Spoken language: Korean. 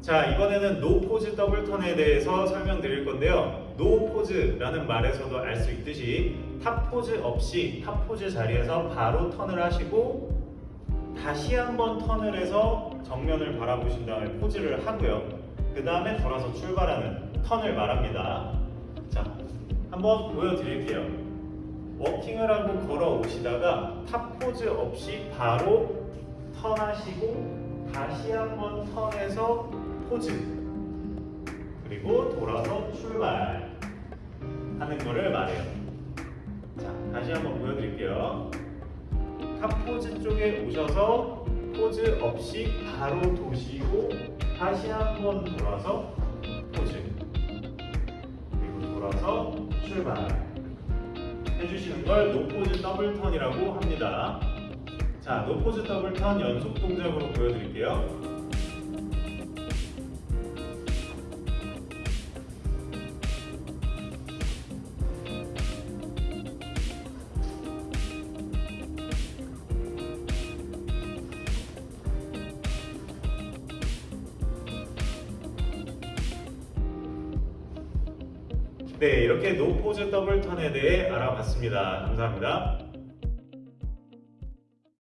자 이번에는 no pose double turn에 대해서 설명드릴 건데요. no pose라는 말에서도 알 수 있듯이 top pose 없이 top pose 자리에서 바로 턴을 하시고 다시 한번 턴을 해서 정면을 바라보신 다음에 포즈를 하고요. 그 다음에 돌아서 출발하는 턴을 말합니다. 자, 한번 보여드릴게요. 워킹을 하고 걸어 오시다가 top pose 없이 바로 턴하시고 다시 한번 턴해서 포즈 그리고 돌아서 출발 하는 거를 말해요. 자, 다시 한번 보여드릴게요. top pose 쪽에 오셔서 포즈 없이 바로 도시고 다시 한번 돌아서 포즈 그리고 돌아서 출발 해주시는 걸 no pose double turn이라고 합니다. 자, 노포즈 더블 턴 연속 동작으로 보여드릴게요. 네, 이렇게 노포즈 더블 턴에 대해 알아봤습니다. 감사합니다.